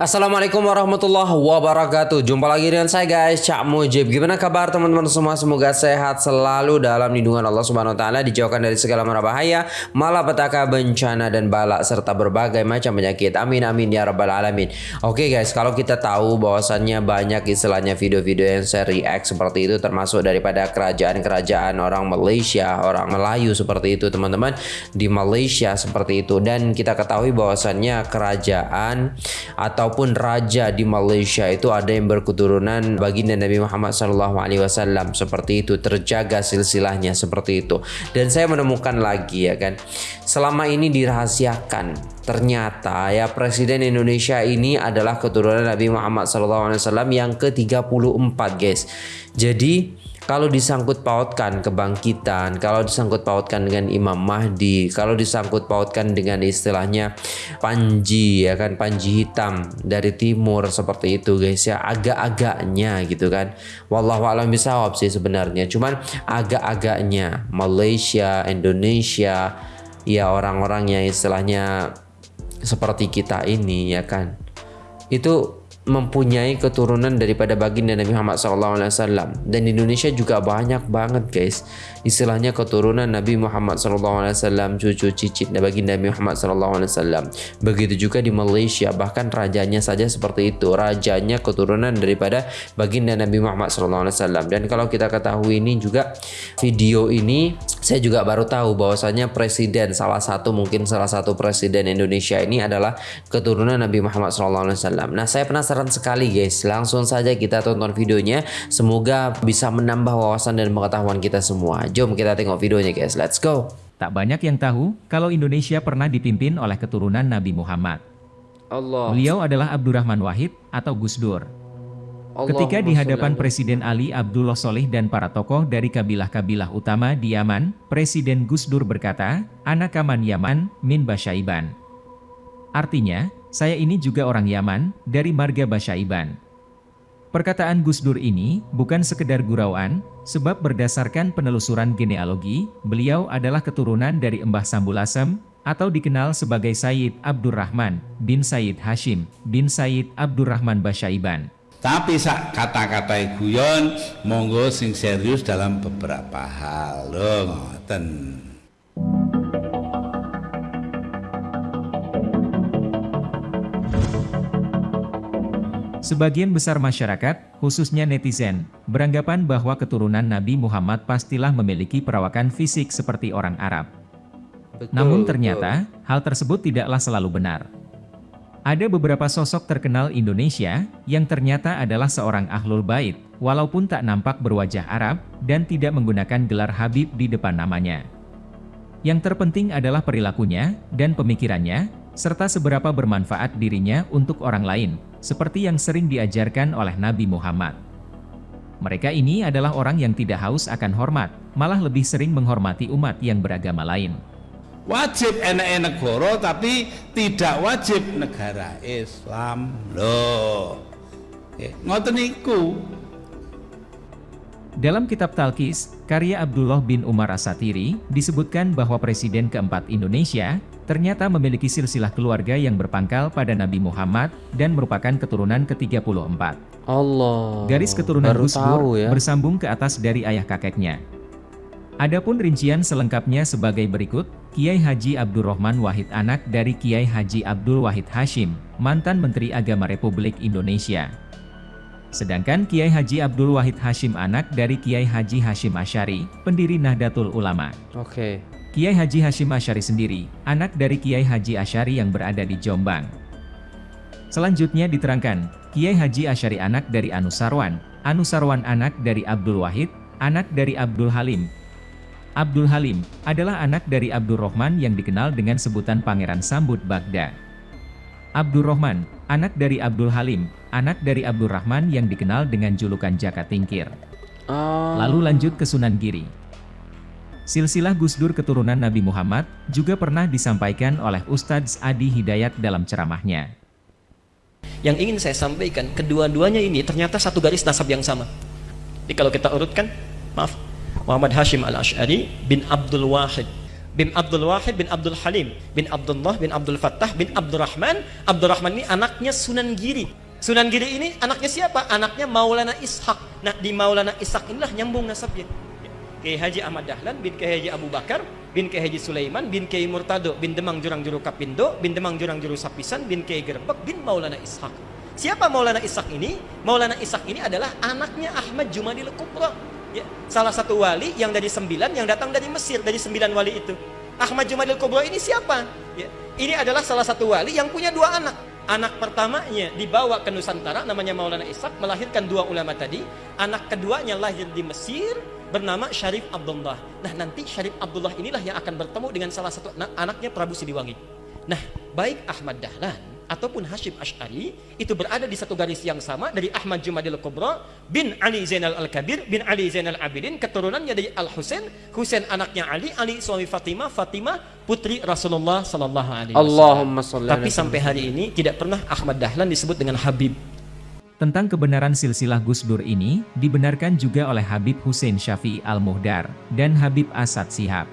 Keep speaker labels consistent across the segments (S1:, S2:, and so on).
S1: Assalamualaikum warahmatullahi wabarakatuh. Jumpa lagi dengan saya guys Cak Mujib. Gimana kabar teman-teman semua? Semoga sehat selalu dalam lindungan Allah Subhanahu Wa Taala Dijauhkan dari segala mara bahaya Malapetaka bencana dan balak Serta berbagai macam penyakit. Amin amin ya rabbal alamin. Oke guys kalau kita tahu bahwasannya Banyak istilahnya video-video yang saya react Seperti itu termasuk daripada kerajaan-kerajaan Orang Malaysia Orang Melayu seperti itu teman-teman Di Malaysia seperti itu. Dan kita ketahui bahwasannya kerajaan Atau ataupun raja di Malaysia itu ada yang berketurunan baginda Nabi Muhammad SAW seperti itu terjaga silsilahnya seperti itu. Dan saya menemukan lagi ya kan? Selama ini dirahasiakan. Ternyata ya presiden Indonesia ini adalah keturunan Nabi Muhammad SAW yang ke-34 guys. Jadi kalau disangkut pautkan kebangkitan, kalau disangkut pautkan dengan Imam Mahdi, kalau disangkut pautkan dengan istilahnya Panji ya kan Panji hitam dari timur seperti itu guys ya agak-agaknya gitu kan. Wallahu a'lam bisawab sih sebenarnya. Cuman agak-agaknya Malaysia, Indonesia ya orang-orang yang istilahnya seperti kita ini ya kan. Itu mempunyai keturunan daripada baginda Nabi Muhammad SAW dan di Indonesia juga banyak banget guys. Istilahnya keturunan Nabi Muhammad SAW cucu cicit baginda Nabi Muhammad SAW begitu juga di Malaysia bahkan rajanya saja seperti itu. Rajanya keturunan daripada baginda Nabi Muhammad SAW dan kalau kita ketahui ini juga video ini saya juga baru tahu bahwasanya presiden salah satu mungkin salah satu presiden Indonesia ini adalah keturunan Nabi Muhammad SAW nah saya penasaran sekali guys. Langsung saja kita tonton videonya. Semoga bisa menambah wawasan dan pengetahuan kita semua. Jom kita tengok videonya guys. Let's go.
S2: Tak banyak yang tahu kalau Indonesia pernah dipimpin oleh keturunan Nabi Muhammad. Allah. Beliau adalah Abdurrahman Wahid atau Gus Dur. Ketika di hadapan Presiden Ali Abdullah Soleh dan para tokoh dari kabilah-kabilah utama di Yaman, Presiden Gus Dur berkata, Anak Kaman Yaman, Min Basyaiban. Artinya, saya ini juga orang Yaman, dari marga Basyaiban. Perkataan Gus Dur ini bukan sekedar gurauan, sebab berdasarkan penelusuran genealogi, beliau adalah keturunan dari Embah Sambul Asem, atau dikenal sebagai Sayyid Abdurrahman bin Sayyid Hashim bin Sayyid Abdurrahman Basyaiban.
S3: Tapi sak kata-kata guyon, monggo sing serius dalam beberapa hal. Loh, ngoten.
S2: Sebagian besar masyarakat, khususnya netizen, beranggapan bahwa keturunan Nabi Muhammad pastilah memiliki perawakan fisik seperti orang Arab. Betul, Namun ternyata, betul. hal tersebut tidaklah selalu benar. Ada beberapa sosok terkenal Indonesia, yang ternyata adalah seorang ahlul bait, walaupun tak nampak berwajah Arab, dan tidak menggunakan gelar Habib di depan namanya. Yang terpenting adalah perilakunya, dan pemikirannya, serta seberapa bermanfaat dirinya untuk orang lain, seperti yang sering diajarkan oleh Nabi Muhammad. Mereka ini adalah orang yang tidak haus akan hormat, malah lebih sering menghormati umat yang beragama lain.
S3: Wajib enak negara tapi tidak wajib negara Islam. Loh. Ngoten niku.
S2: Dalam kitab Talkis, karya Abdullah bin Umar Asatiri, disebutkan bahwa Presiden keempat Indonesia, ternyata memiliki silsilah keluarga yang berpangkal pada Nabi Muhammad dan merupakan keturunan ke-34.
S1: Allah.
S2: Garis keturunan Gus Dur ya. bersambung ke atas dari ayah kakeknya. Adapun rincian selengkapnya sebagai berikut, Kiai Haji Abdurrahman Wahid anak dari Kiai Haji Abdul Wahid Hashim, mantan Menteri Agama Republik Indonesia. Sedangkan Kiai Haji Abdul Wahid Hashim anak dari Kiai Haji Hashim Asyari, pendiri Nahdlatul Ulama.
S1: Oke.
S2: Kiai Haji Hashim Asyari sendiri, anak dari Kiai Haji Asyari yang berada di Jombang. Selanjutnya diterangkan, Kiai Haji Asyari anak dari Anusarwan, Anusarwan anak dari Abdul Wahid, anak dari Abdul Halim. Abdul Halim adalah anak dari Abdul Rahman yang dikenal dengan sebutan Pangeran Sambut Bagda. Abdul Rahman, anak dari Abdul Halim, anak dari Abdul Rahman yang dikenal dengan julukan Jaka Tingkir. Oh. Lalu lanjut ke Sunan Giri. Silsilah Gus Dur keturunan Nabi Muhammad juga pernah disampaikan oleh Ustadz Adi Hidayat dalam ceramahnya.
S4: Yang ingin saya sampaikan, kedua-duanya ini ternyata satu garis nasab yang sama. Jadi kalau kita urutkan, maaf, Muhammad Hashim al-Ash'ari bin Abdul Wahid. bin Abdul Wahid bin Abdul Halim bin Abdullah bin Abdul Fattah bin Abdurrahman Abdurrahman ini anaknya Sunan Giri Sunan Giri ini anaknya siapa? Anaknya Maulana Ishak nah di Maulana Ishak inilah nyambung nasabnya Kiai Haji Ahmad Dahlan bin Kiai Haji Abu Bakar bin Kiai Haji Sulaiman bin Kiai Murtado bin Demang Jurang Juru Kapindo bin Demang Jurang Juru Sapisan bin Kiai Gerbek bin Maulana Ishak. Siapa Maulana Ishak ini? Maulana Ishak ini adalah anaknya Ahmad Jumadil Kubra. Ya, salah satu wali yang dari sembilan yang datang dari Mesir dari sembilan wali itu. Ahmad Jumadil Kubro ini siapa? Ya, ini adalah salah satu wali yang punya dua anak. Anak pertamanya dibawa ke Nusantara namanya Maulana Ishak melahirkan dua ulama tadi. Anak keduanya lahir di Mesir bernama Syarif Abdullah. Nah nanti Syarif Abdullah inilah yang akan bertemu dengan salah satu anak anaknya Prabu Siliwangi nah baik Ahmad Dahlan ataupun Hashim Ash'ari itu berada di satu garis yang sama dari Ahmad Jumadil Kubra bin Ali Zainal Al-Kabir bin Ali Zainal Abidin keturunannya dari Al-Husain Husain anaknya Ali Ali suami Fatimah Fatimah putri Rasulullah sallallahu alaihi wasallam.
S1: Allahumma
S4: tapi sampai hari ini tidak pernah Ahmad Dahlan disebut dengan Habib
S2: Tentang kebenaran silsilah Gus Dur ini, dibenarkan juga oleh Habib Hussein Syafi'i Al-Muhdar dan Habib Asad Sihab.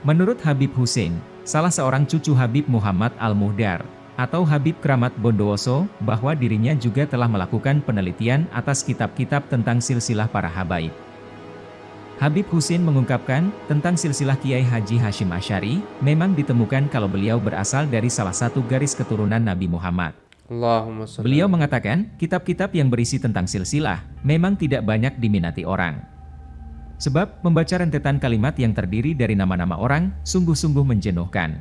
S2: Menurut Habib Hussein, salah seorang cucu Habib Muhammad Al-Muhdar, atau Habib Kramat Bondowoso, bahwa dirinya juga telah melakukan penelitian atas kitab-kitab tentang silsilah para habaib. Habib Husin mengungkapkan, tentang silsilah Kiai Haji Hashim Asyari, memang ditemukan kalau beliau berasal dari salah satu garis keturunan Nabi Muhammad. Beliau mengatakan, kitab-kitab yang berisi tentang silsilah, memang tidak banyak diminati orang. Sebab, membaca rentetan kalimat yang terdiri dari nama-nama orang, sungguh-sungguh menjenuhkan.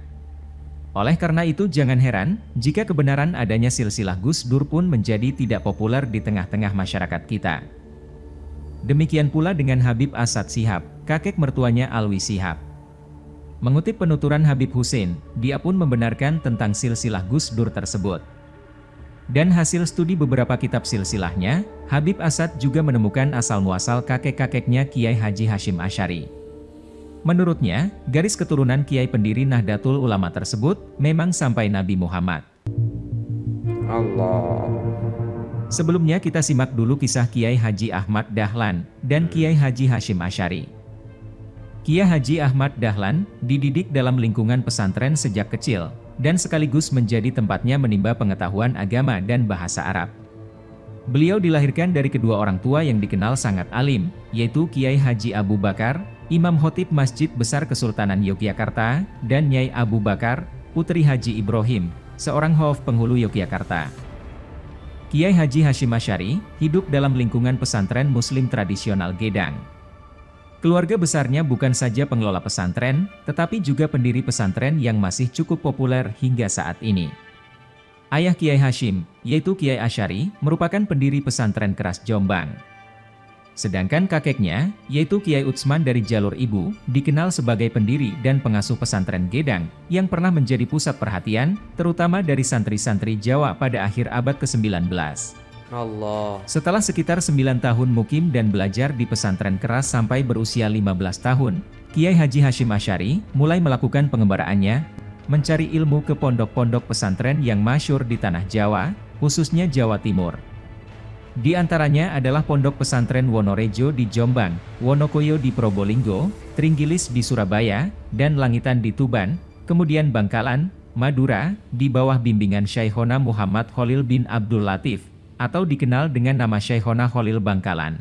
S2: Oleh karena itu jangan heran, jika kebenaran adanya silsilah Gus Dur pun menjadi tidak populer di tengah-tengah masyarakat kita. Demikian pula dengan Habib Asad Sihab, kakek mertuanya Alwi Sihab. Mengutip penuturan Habib Hussein, dia pun membenarkan tentang silsilah Gus Dur tersebut. Dan hasil studi beberapa kitab silsilahnya, Habib Asad juga menemukan asal-muasal kakek-kakeknya Kiai Haji Hashim Asyari. Menurutnya, garis keturunan Kiai pendiri Nahdlatul Ulama tersebut memang sampai Nabi Muhammad.
S1: Allah.
S2: Sebelumnya kita simak dulu kisah Kiai Haji Ahmad Dahlan dan Kiai Haji Hashim Asyari. Kiai Haji Ahmad Dahlan dididik dalam lingkungan pesantren sejak kecil, dan sekaligus menjadi tempatnya menimba pengetahuan agama dan bahasa Arab. Beliau dilahirkan dari kedua orang tua yang dikenal sangat alim, yaitu Kiai Haji Abu Bakar, Imam Khotib Masjid Besar Kesultanan Yogyakarta, dan Nyai Abu Bakar, Putri Haji Ibrahim, seorang Hof penghulu Yogyakarta. Kiai Haji Hashim Asyari hidup dalam lingkungan pesantren muslim tradisional Gedang. Keluarga besarnya bukan saja pengelola pesantren, tetapi juga pendiri pesantren yang masih cukup populer hingga saat ini. Ayah Kiai Hashim, yaitu Kiai Asyari, merupakan pendiri pesantren keras Jombang. Sedangkan kakeknya, yaitu Kiai Utsman dari jalur ibu, dikenal sebagai pendiri dan pengasuh pesantren Gedang, yang pernah menjadi pusat perhatian, terutama dari santri-santri Jawa pada akhir abad ke-19.
S1: Allah.
S2: Setelah sekitar 9 tahun mukim dan belajar di pesantren keras sampai berusia 15 tahun, Kiai Haji Hashim Asyari mulai melakukan pengembaraannya, mencari ilmu ke pondok-pondok pesantren yang masyur di tanah Jawa, khususnya Jawa Timur. Di antaranya adalah pondok pesantren Wonorejo di Jombang, Wonokoyo di Probolinggo, Tringgilis di Surabaya, dan Langitan di Tuban, kemudian Bangkalan, Madura, di bawah bimbingan Syekhona Muhammad Khalil bin Abdul Latif, atau dikenal dengan nama Syekhona Khalil Bangkalan.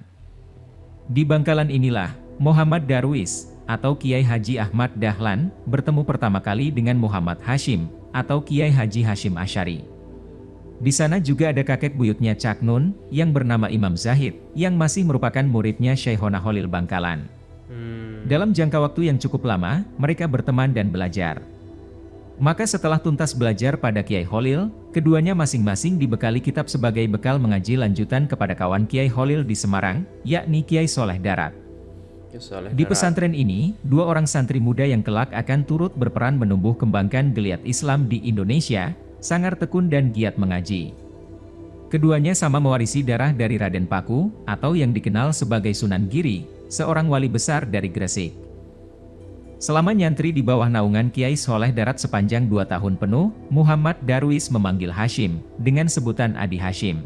S2: Di Bangkalan inilah, Muhammad Darwis, atau Kiai Haji Ahmad Dahlan, bertemu pertama kali dengan Muhammad Hashim, atau Kiai Haji Hashim Asyari. Di sana juga ada kakek buyutnya Cak Nun, yang bernama Imam Zahid, yang masih merupakan muridnya Syekhona Khalil Bangkalan.
S1: Hmm.
S2: Dalam jangka waktu yang cukup lama, mereka berteman dan belajar. Maka setelah tuntas belajar pada Kiai Holil, keduanya masing-masing dibekali kitab sebagai bekal mengaji lanjutan kepada kawan Kiai Holil di Semarang, yakni Kiai Soleh Darat. Di pesantren ini, dua orang santri muda yang kelak akan turut berperan menumbuh kembangkan geliat Islam di Indonesia, sangar tekun dan giat mengaji. Keduanya sama mewarisi darah dari Raden Paku, atau yang dikenal sebagai Sunan Giri, seorang wali besar dari Gresik. Selama nyantri di bawah naungan Kiai Soleh Darat sepanjang dua tahun penuh, Muhammad Darwis memanggil Hashim, dengan sebutan Adi Hashim.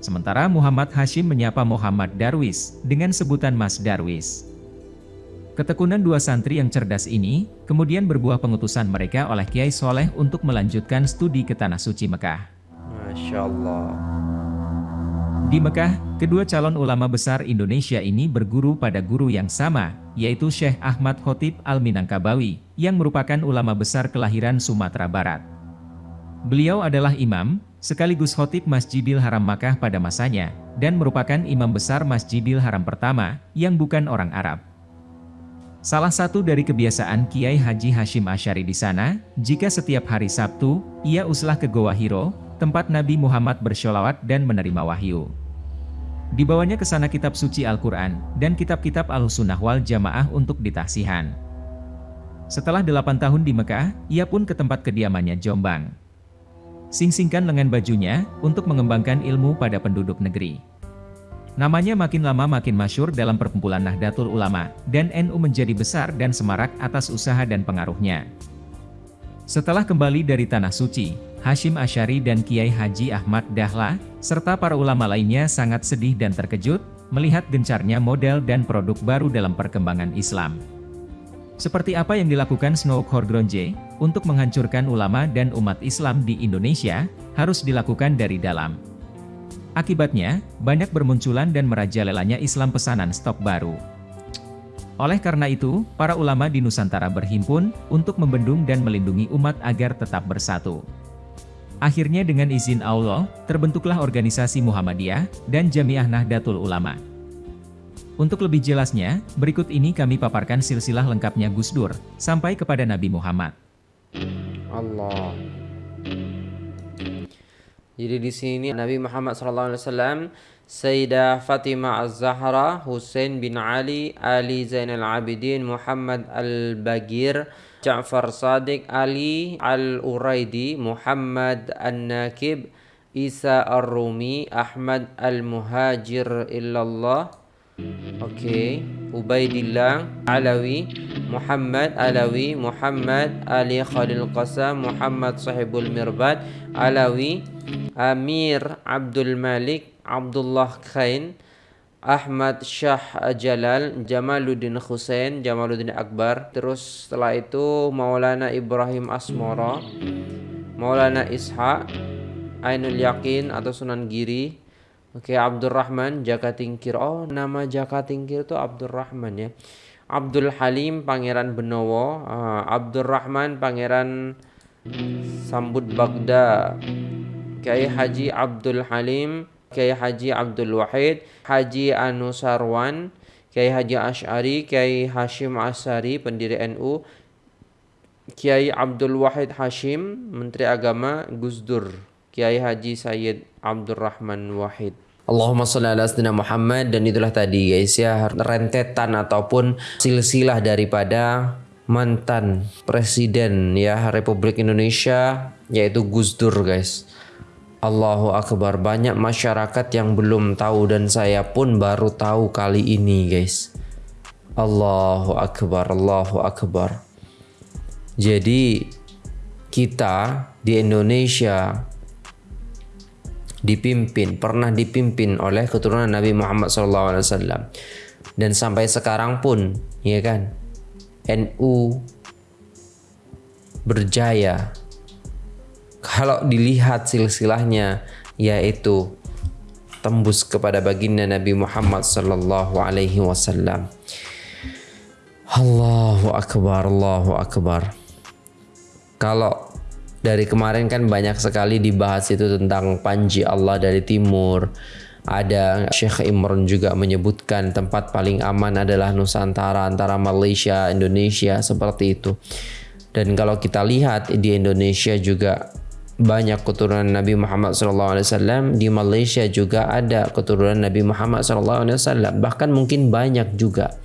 S2: Sementara Muhammad Hashim menyapa Muhammad Darwis, dengan sebutan Mas Darwis. Ketekunan dua santri yang cerdas ini, kemudian berbuah pengutusan mereka oleh Kiai Soleh untuk melanjutkan studi ke Tanah Suci Mekah.
S1: Masya Allah.
S2: Di Mekah, kedua calon ulama besar Indonesia ini berguru pada guru yang sama, yaitu Syekh Ahmad Khotib Al-Minangkabawi, yang merupakan ulama besar kelahiran Sumatera Barat. Beliau adalah imam, sekaligus khotib Masjidil Haram Makkah pada masanya, dan merupakan imam besar Masjidil Haram pertama, yang bukan orang Arab. Salah satu dari kebiasaan Kiai Haji Hashim Asyari di sana, jika setiap hari Sabtu, ia uslah ke Goa Hiro, tempat Nabi Muhammad bersholawat dan menerima wahyu. Dibawanya ke sana kitab suci Al-Quran, dan kitab-kitab Al-Sunnah wal Jamaah untuk ditahsihan. Setelah delapan tahun di Mekah, ia pun ke tempat kediamannya Jombang. Sing-singkan lengan bajunya, untuk mengembangkan ilmu pada penduduk negeri. Namanya makin lama makin masyur dalam perkumpulan Nahdlatul Ulama, dan NU menjadi besar dan semarak atas usaha dan pengaruhnya. Setelah kembali dari Tanah Suci, Hashim Asyari dan Kiai Haji Ahmad Dahlah, serta para ulama lainnya sangat sedih dan terkejut, melihat gencarnya model dan produk baru dalam perkembangan Islam. Seperti apa yang dilakukan Snow Horgronje, untuk menghancurkan ulama dan umat Islam di Indonesia, harus dilakukan dari dalam. Akibatnya, banyak bermunculan dan merajalelanya Islam pesanan stok baru. Oleh karena itu, para ulama di Nusantara berhimpun untuk membendung dan melindungi umat agar tetap bersatu. Akhirnya dengan izin Allah, terbentuklah organisasi Muhammadiyah dan Jamiah Nahdlatul Ulama. Untuk lebih jelasnya, berikut ini kami paparkan silsilah lengkapnya Gus Dur, sampai kepada Nabi Muhammad.
S1: Allah. Jadi di sini Nabi Muhammad SAW, Sayyidah Fatimah Az-Zahra, Hussein bin Ali, Ali Zainal Abidin, Muhammad Al-Bagir, Ja'far Sadiq, Ali Al-Uraidi, Muhammad An-Nakib, Isa Ar-Rumi, Ahmad Al-Muhajir Illallah, Oke, okay. Ubaidillah Alawi, Muhammad Alawi, Muhammad Ali Khalil Qasam, Muhammad Sahibul Mirbad Alawi, Amir Abdul Malik, Abdullah Khain, Ahmad Shah Jalal, Jamaluddin Hussein, Jamaluddin Akbar. Terus setelah itu Maulana Ibrahim Asmoro, Maulana Ishaq, Ainul Yakin atau Sunan Giri, Oke, Abdurrahman Jaka Tingkir. Oh, nama Jaka Tingkir itu Abdurrahman ya. Abdul Halim Pangeran Benowo, uh, Abdurrahman Pangeran Sambut Bagda, Kiai Haji Abdul Halim, Kiai Haji Abdul Wahid, Haji Anusarwan, Kiai Haji Ash'ari, Kiai Hashim Asari, pendiri NU, Kiai Abdul Wahid Hashim, Menteri Agama Gus Dur. Kiai Haji Sayyid Abdurrahman Wahid. Allahumma salli ala sayyidina Muhammad dan itulah tadi guys ya rentetan ataupun silsilah daripada mantan presiden ya Republik Indonesia yaitu Gus Dur guys. Allahu Akbar banyak masyarakat yang belum tahu dan saya pun baru tahu kali ini guys. Allahu Akbar Allahu Akbar. Jadi kita di Indonesia dipimpin, pernah dipimpin oleh keturunan Nabi Muhammad SAW. Dan sampai sekarang pun, ya kan, NU berjaya. Kalau dilihat silsilahnya, yaitu tembus kepada baginda Nabi Muhammad Sallallahu Alaihi Wasallam. Allahu Akbar, Allahu Akbar. Kalau dari kemarin kan banyak sekali dibahas itu tentang Panji Allah dari timur. Ada Syekh Imran juga menyebutkan tempat paling aman adalah Nusantara antara Malaysia, Indonesia seperti itu. Dan kalau kita lihat di Indonesia juga banyak keturunan Nabi Muhammad SAW di Malaysia juga ada keturunan Nabi Muhammad SAW bahkan mungkin banyak juga.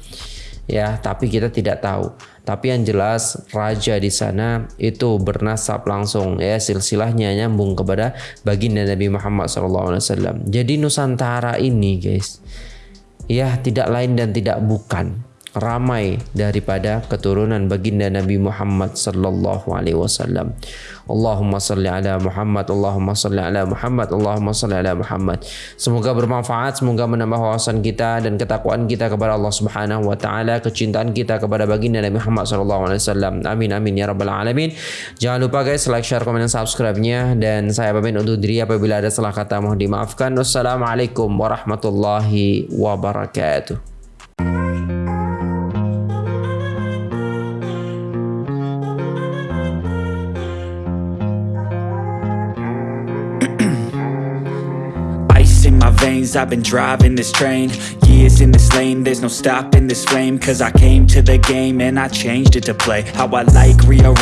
S1: Ya tapi kita tidak tahu. Tapi yang jelas raja di sana itu bernasab langsung. Ya silsilahnya nyambung kepada baginda Nabi Muhammad SAW. Jadi Nusantara ini guys ya tidak lain dan tidak bukan ramai daripada keturunan baginda Nabi Muhammad sallallahu alaihi wasallam. Allahumma salli ala Muhammad, Allahumma salli ala Muhammad, Allahumma salli ala Muhammad. Semoga bermanfaat, semoga menambah wawasan kita dan ketakwaan kita kepada Allah Subhanahu wa taala, kecintaan kita kepada baginda Nabi Muhammad sallallahu alaihi wasallam. Amin amin ya rabbal alamin. Jangan lupa guys like, share, komen dan subscribe-nya dan saya pamit undur diri apabila ada salah kata mohon dimaafkan. Wassalamualaikum warahmatullahi wabarakatuh.
S5: I've been driving this train Years in this lane, there's no stopping this flame Cause I came to the game and I changed it to play. How I like, rearrange